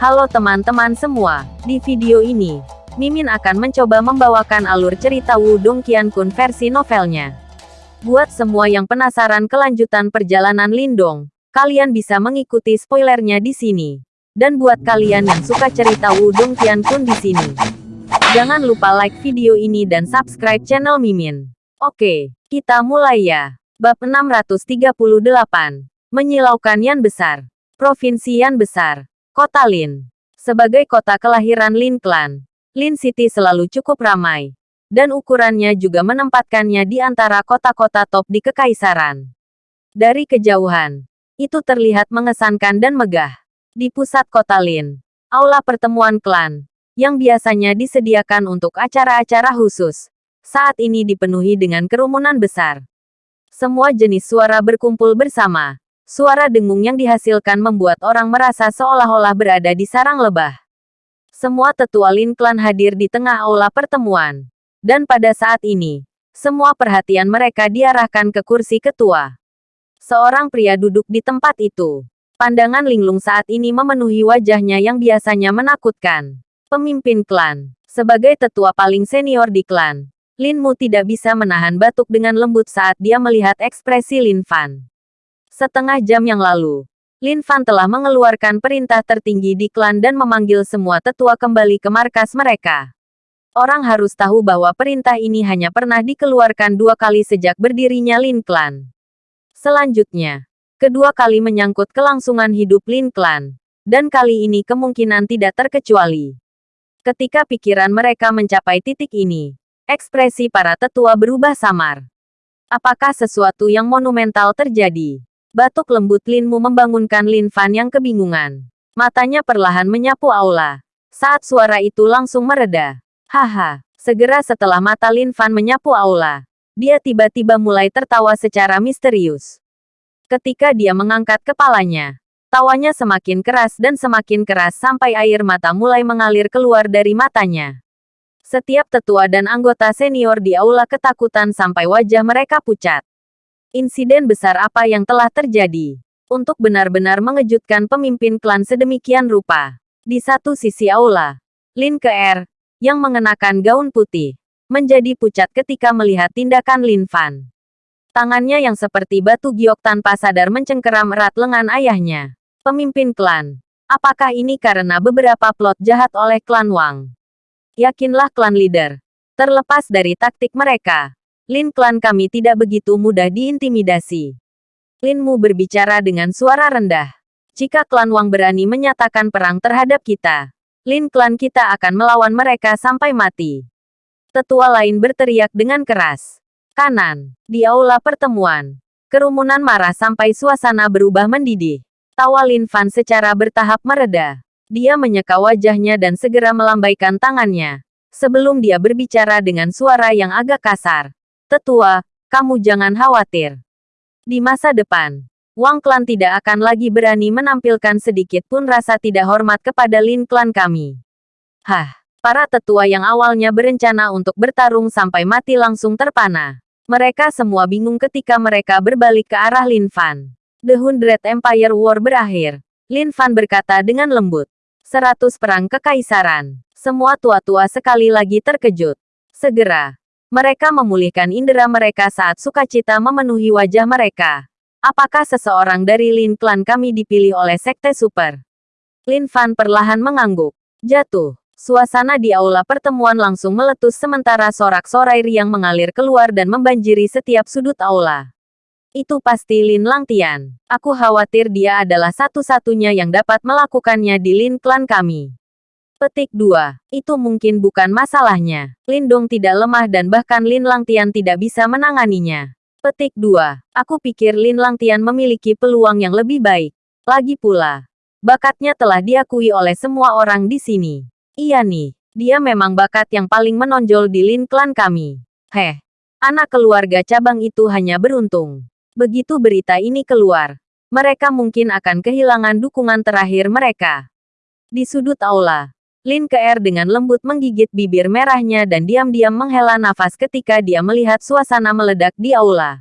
Halo teman-teman semua, di video ini, Mimin akan mencoba membawakan alur cerita Wudong Qiankun versi novelnya. Buat semua yang penasaran kelanjutan perjalanan Lindong, kalian bisa mengikuti spoilernya di sini. Dan buat kalian yang suka cerita Wudong Qiankun di sini, jangan lupa like video ini dan subscribe channel Mimin. Oke, kita mulai ya. Bab 638. Menyilaukan Yan Besar. Provinsi Yan Besar. Kota Lin. Sebagai kota kelahiran Lin Clan, Lin City selalu cukup ramai. Dan ukurannya juga menempatkannya di antara kota-kota top di Kekaisaran. Dari kejauhan, itu terlihat mengesankan dan megah. Di pusat kota Lin, aula pertemuan klan, yang biasanya disediakan untuk acara-acara khusus, saat ini dipenuhi dengan kerumunan besar. Semua jenis suara berkumpul bersama, Suara dengung yang dihasilkan membuat orang merasa seolah-olah berada di sarang lebah. Semua tetua Lin Klan hadir di tengah aula pertemuan. Dan pada saat ini, semua perhatian mereka diarahkan ke kursi ketua. Seorang pria duduk di tempat itu. Pandangan linglung saat ini memenuhi wajahnya yang biasanya menakutkan. Pemimpin klan. Sebagai tetua paling senior di klan, Lin Mu tidak bisa menahan batuk dengan lembut saat dia melihat ekspresi Lin Fan. Setengah jam yang lalu, Lin Fan telah mengeluarkan perintah tertinggi di klan dan memanggil semua tetua kembali ke markas mereka. Orang harus tahu bahwa perintah ini hanya pernah dikeluarkan dua kali sejak berdirinya Lin Clan. Selanjutnya, kedua kali menyangkut kelangsungan hidup Lin Clan. Dan kali ini kemungkinan tidak terkecuali. Ketika pikiran mereka mencapai titik ini, ekspresi para tetua berubah samar. Apakah sesuatu yang monumental terjadi? Batuk lembut Linmu membangunkan Lin Fan yang kebingungan. Matanya perlahan menyapu aula. Saat suara itu langsung mereda. Haha, segera setelah mata Lin Fan menyapu aula, dia tiba-tiba mulai tertawa secara misterius. Ketika dia mengangkat kepalanya, tawanya semakin keras dan semakin keras sampai air mata mulai mengalir keluar dari matanya. Setiap tetua dan anggota senior di aula ketakutan sampai wajah mereka pucat. Insiden besar apa yang telah terjadi? Untuk benar-benar mengejutkan pemimpin klan sedemikian rupa. Di satu sisi aula, Lin Keer, yang mengenakan gaun putih, menjadi pucat ketika melihat tindakan Lin Fan. Tangannya yang seperti batu giok tanpa sadar mencengkeram erat lengan ayahnya. Pemimpin klan. Apakah ini karena beberapa plot jahat oleh klan Wang? Yakinlah klan leader. Terlepas dari taktik mereka, Lin klan kami tidak begitu mudah diintimidasi. Lin Mu berbicara dengan suara rendah. Jika klan Wang berani menyatakan perang terhadap kita, Lin klan kita akan melawan mereka sampai mati. Tetua lain berteriak dengan keras. Kanan, di aula pertemuan. Kerumunan marah sampai suasana berubah mendidih. Tawa Lin Fan secara bertahap mereda. Dia menyeka wajahnya dan segera melambaikan tangannya. Sebelum dia berbicara dengan suara yang agak kasar. Tetua, kamu jangan khawatir. Di masa depan, Wang Klan tidak akan lagi berani menampilkan sedikit pun rasa tidak hormat kepada Lin Klan kami. Hah, para tetua yang awalnya berencana untuk bertarung sampai mati langsung terpana. Mereka semua bingung ketika mereka berbalik ke arah Lin Fan. The Hundred Empire War berakhir. Lin Fan berkata dengan lembut. Seratus perang kekaisaran. Semua tua-tua sekali lagi terkejut. Segera, mereka memulihkan indera mereka saat sukacita memenuhi wajah mereka. Apakah seseorang dari Lin Clan kami dipilih oleh Sekte Super? Lin Fan perlahan mengangguk. Jatuh. Suasana di aula pertemuan langsung meletus sementara sorak-sorai riang mengalir keluar dan membanjiri setiap sudut aula. Itu pasti Lin Langtian. Aku khawatir dia adalah satu-satunya yang dapat melakukannya di Lin Clan kami. Petik 2. Itu mungkin bukan masalahnya. Lindong tidak lemah dan bahkan Lin Langtian tidak bisa menanganinya. Petik 2. Aku pikir Lin Langtian memiliki peluang yang lebih baik. Lagi pula, bakatnya telah diakui oleh semua orang di sini. Iya nih, dia memang bakat yang paling menonjol di Lin Klan kami. Heh, anak keluarga cabang itu hanya beruntung. Begitu berita ini keluar, mereka mungkin akan kehilangan dukungan terakhir mereka. Di sudut aula, Lin Keer dengan lembut menggigit bibir merahnya dan diam-diam menghela nafas ketika dia melihat suasana meledak di aula.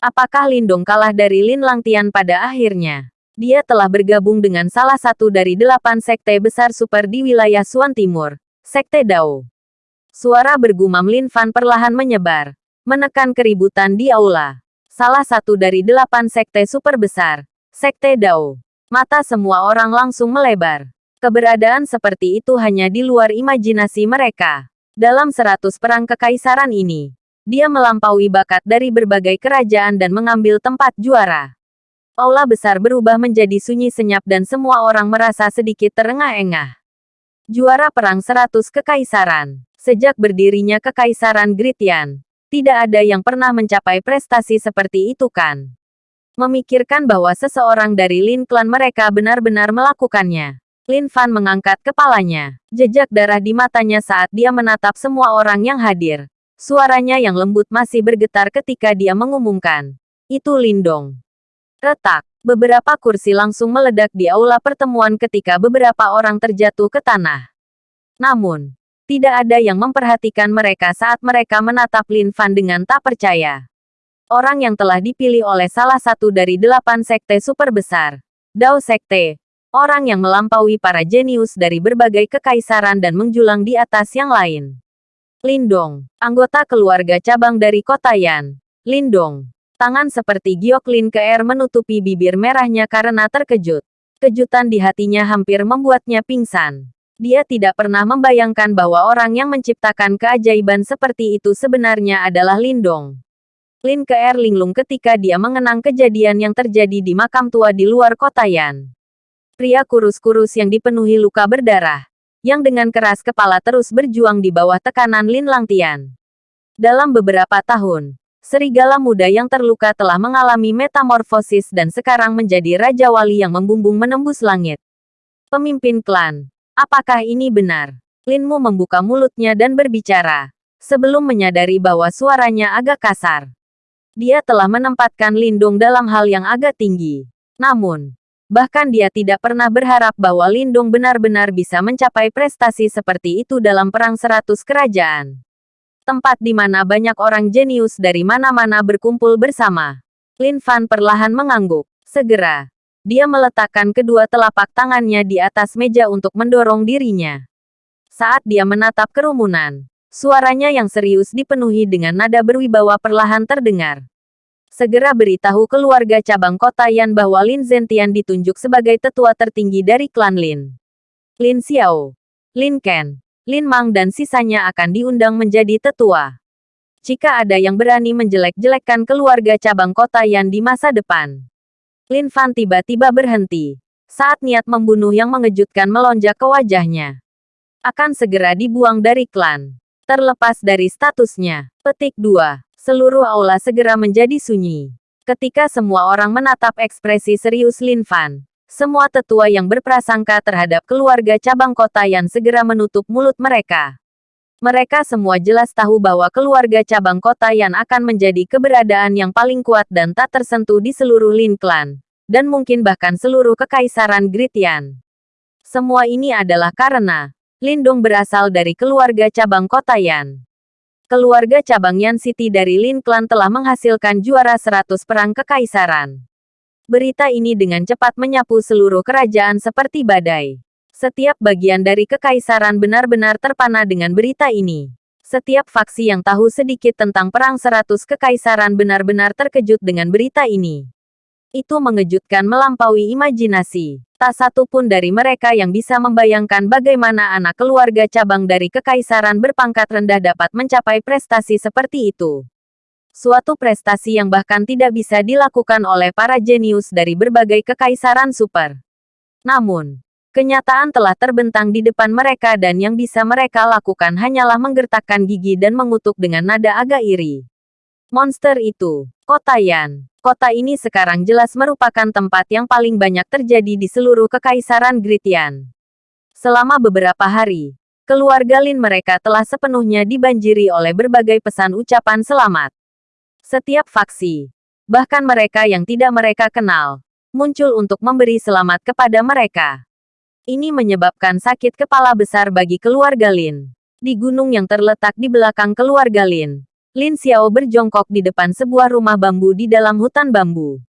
Apakah Lindong kalah dari Lin Langtian pada akhirnya? Dia telah bergabung dengan salah satu dari delapan sekte besar super di wilayah Suan Timur, Sekte Dao. Suara bergumam Lin Fan perlahan menyebar, menekan keributan di aula. Salah satu dari delapan sekte super besar, Sekte Dao. Mata semua orang langsung melebar. Keberadaan seperti itu hanya di luar imajinasi mereka. Dalam seratus perang kekaisaran ini, dia melampaui bakat dari berbagai kerajaan dan mengambil tempat juara. Aula besar berubah menjadi sunyi senyap dan semua orang merasa sedikit terengah-engah. Juara perang seratus kekaisaran. Sejak berdirinya kekaisaran Gritian, tidak ada yang pernah mencapai prestasi seperti itu kan. Memikirkan bahwa seseorang dari Lin Clan mereka benar-benar melakukannya. Lin Fan mengangkat kepalanya. Jejak darah di matanya saat dia menatap semua orang yang hadir. Suaranya yang lembut masih bergetar ketika dia mengumumkan. Itu Lindong. Retak. Beberapa kursi langsung meledak di aula pertemuan ketika beberapa orang terjatuh ke tanah. Namun, tidak ada yang memperhatikan mereka saat mereka menatap Lin Fan dengan tak percaya. Orang yang telah dipilih oleh salah satu dari delapan sekte super besar, Dao Sekte, orang yang melampaui para jenius dari berbagai kekaisaran dan menjulang di atas yang lain. Lindong, anggota keluarga cabang dari kota Yan. Lindong, tangan seperti giok Lin ke air menutupi bibir merahnya karena terkejut. Kejutan di hatinya hampir membuatnya pingsan. Dia tidak pernah membayangkan bahwa orang yang menciptakan keajaiban seperti itu sebenarnya adalah Lindong. Lin ke air linglung ketika dia mengenang kejadian yang terjadi di makam tua di luar kota Yan. Pria kurus-kurus yang dipenuhi luka berdarah, yang dengan keras kepala terus berjuang di bawah tekanan Lin Langtian. Dalam beberapa tahun, serigala muda yang terluka telah mengalami metamorfosis dan sekarang menjadi Raja Wali yang membumbung menembus langit. Pemimpin klan, apakah ini benar? Linmu membuka mulutnya dan berbicara, sebelum menyadari bahwa suaranya agak kasar. Dia telah menempatkan Lindung dalam hal yang agak tinggi. Namun, Bahkan dia tidak pernah berharap bahwa Lindung benar-benar bisa mencapai prestasi seperti itu dalam Perang Seratus Kerajaan. Tempat di mana banyak orang jenius dari mana-mana berkumpul bersama. Lin Fan perlahan mengangguk. Segera, dia meletakkan kedua telapak tangannya di atas meja untuk mendorong dirinya. Saat dia menatap kerumunan, suaranya yang serius dipenuhi dengan nada berwibawa perlahan terdengar segera beritahu keluarga cabang kota Yan bahwa Lin Zentian ditunjuk sebagai tetua tertinggi dari klan Lin. Lin Xiao, Lin Ken, Lin Mang dan sisanya akan diundang menjadi tetua. Jika ada yang berani menjelek-jelekkan keluarga cabang kota Yan di masa depan. Lin Fan tiba-tiba berhenti. Saat niat membunuh yang mengejutkan melonjak ke wajahnya. Akan segera dibuang dari klan. Terlepas dari statusnya. Petik 2. Seluruh aula segera menjadi sunyi. Ketika semua orang menatap ekspresi serius Lin Fan, semua tetua yang berprasangka terhadap keluarga cabang kota yang segera menutup mulut mereka. Mereka semua jelas tahu bahwa keluarga cabang kota yang akan menjadi keberadaan yang paling kuat dan tak tersentuh di seluruh Lin Clan, dan mungkin bahkan seluruh kekaisaran Gritian. Semua ini adalah karena Lindong berasal dari keluarga cabang kota Yan. Keluarga cabang Yan City dari Lin Clan telah menghasilkan juara 100 perang kekaisaran. Berita ini dengan cepat menyapu seluruh kerajaan seperti badai. Setiap bagian dari kekaisaran benar-benar terpana dengan berita ini. Setiap faksi yang tahu sedikit tentang perang 100 kekaisaran benar-benar terkejut dengan berita ini. Itu mengejutkan melampaui imajinasi. Tak satu pun dari mereka yang bisa membayangkan bagaimana anak keluarga cabang dari kekaisaran berpangkat rendah dapat mencapai prestasi seperti itu. Suatu prestasi yang bahkan tidak bisa dilakukan oleh para jenius dari berbagai kekaisaran super. Namun, kenyataan telah terbentang di depan mereka dan yang bisa mereka lakukan hanyalah menggertakkan gigi dan mengutuk dengan nada agak iri. Monster itu, Kota Yan. Kota ini sekarang jelas merupakan tempat yang paling banyak terjadi di seluruh kekaisaran Gritian. Selama beberapa hari, keluarga Lin mereka telah sepenuhnya dibanjiri oleh berbagai pesan ucapan selamat. Setiap faksi, bahkan mereka yang tidak mereka kenal, muncul untuk memberi selamat kepada mereka. Ini menyebabkan sakit kepala besar bagi keluarga Lin. Di gunung yang terletak di belakang keluarga Lin, Lin Xiao berjongkok di depan sebuah rumah bambu di dalam hutan bambu.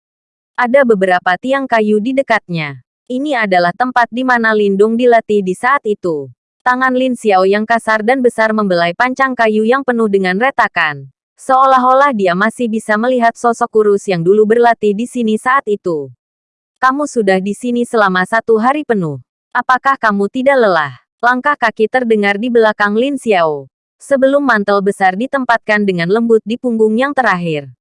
Ada beberapa tiang kayu di dekatnya. Ini adalah tempat di mana Lindung dilatih di saat itu. Tangan Lin Xiao yang kasar dan besar membelai pancang kayu yang penuh dengan retakan. Seolah-olah dia masih bisa melihat sosok kurus yang dulu berlatih di sini saat itu. Kamu sudah di sini selama satu hari penuh. Apakah kamu tidak lelah? Langkah kaki terdengar di belakang Lin Xiao. Sebelum mantel besar ditempatkan dengan lembut di punggung yang terakhir.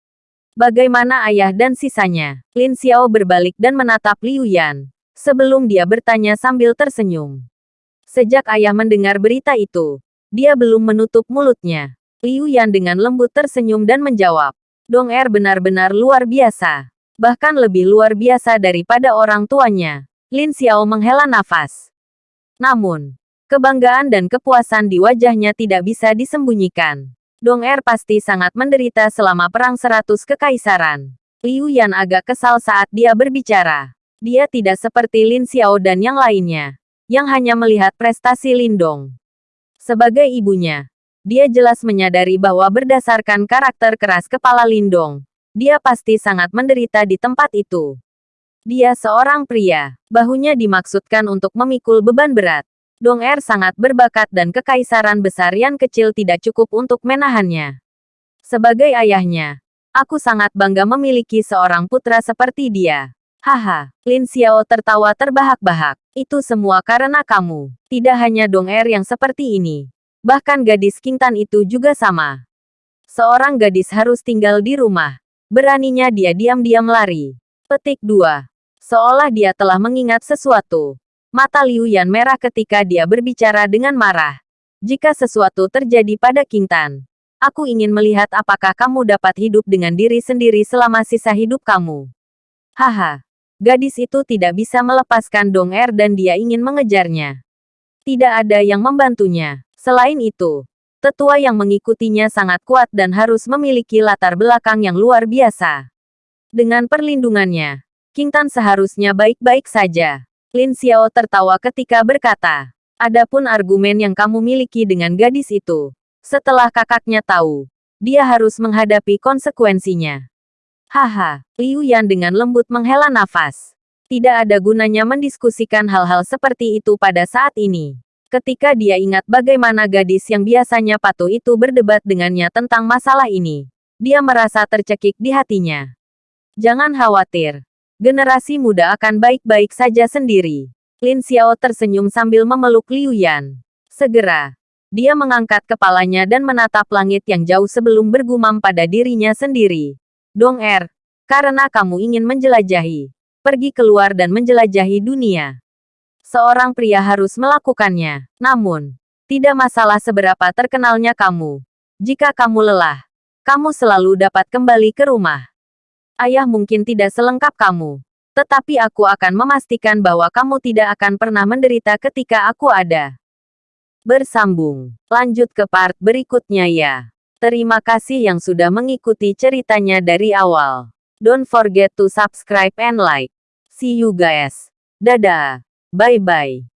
Bagaimana ayah dan sisanya? Lin Xiao berbalik dan menatap Liu Yan. Sebelum dia bertanya sambil tersenyum. Sejak ayah mendengar berita itu, dia belum menutup mulutnya. Liu Yan dengan lembut tersenyum dan menjawab. Dong Er benar-benar luar biasa. Bahkan lebih luar biasa daripada orang tuanya. Lin Xiao menghela nafas. Namun, kebanggaan dan kepuasan di wajahnya tidak bisa disembunyikan. Dong Er pasti sangat menderita selama Perang Seratus Kekaisaran. Liu Yan agak kesal saat dia berbicara. Dia tidak seperti Lin Xiao dan yang lainnya yang hanya melihat prestasi Lindong. Sebagai ibunya, dia jelas menyadari bahwa berdasarkan karakter keras kepala Lindong, dia pasti sangat menderita di tempat itu. Dia seorang pria, bahunya dimaksudkan untuk memikul beban berat. Dong Er sangat berbakat dan kekaisaran besar yang kecil tidak cukup untuk menahannya. Sebagai ayahnya, aku sangat bangga memiliki seorang putra seperti dia. Haha, Lin Xiao tertawa terbahak-bahak. Itu semua karena kamu. Tidak hanya Dong Er yang seperti ini. Bahkan gadis Kingtan itu juga sama. Seorang gadis harus tinggal di rumah. Beraninya dia diam-diam lari. Petik 2. Seolah dia telah mengingat sesuatu. Mata Liu Yan merah ketika dia berbicara dengan marah. Jika sesuatu terjadi pada Kingtan, aku ingin melihat apakah kamu dapat hidup dengan diri sendiri selama sisa hidup kamu. Haha, Gadis itu tidak bisa melepaskan Dong Er dan dia ingin mengejarnya. Tidak ada yang membantunya. Selain itu, tetua yang mengikutinya sangat kuat dan harus memiliki latar belakang yang luar biasa. Dengan perlindungannya, King Tan seharusnya baik-baik saja. Lin Xiao tertawa ketika berkata, Adapun argumen yang kamu miliki dengan gadis itu, setelah kakaknya tahu, dia harus menghadapi konsekuensinya. Haha, Liu Yan dengan lembut menghela nafas. Tidak ada gunanya mendiskusikan hal-hal seperti itu pada saat ini. Ketika dia ingat bagaimana gadis yang biasanya patuh itu berdebat dengannya tentang masalah ini, dia merasa tercekik di hatinya. Jangan khawatir. Generasi muda akan baik-baik saja sendiri. Lin Xiao tersenyum sambil memeluk Liu Yan. Segera, dia mengangkat kepalanya dan menatap langit yang jauh sebelum bergumam pada dirinya sendiri. Dong Er, karena kamu ingin menjelajahi, pergi keluar dan menjelajahi dunia. Seorang pria harus melakukannya. Namun, tidak masalah seberapa terkenalnya kamu. Jika kamu lelah, kamu selalu dapat kembali ke rumah. Ayah mungkin tidak selengkap kamu, tetapi aku akan memastikan bahwa kamu tidak akan pernah menderita ketika aku ada. Bersambung. Lanjut ke part berikutnya ya. Terima kasih yang sudah mengikuti ceritanya dari awal. Don't forget to subscribe and like. See you guys. Dadah. Bye-bye.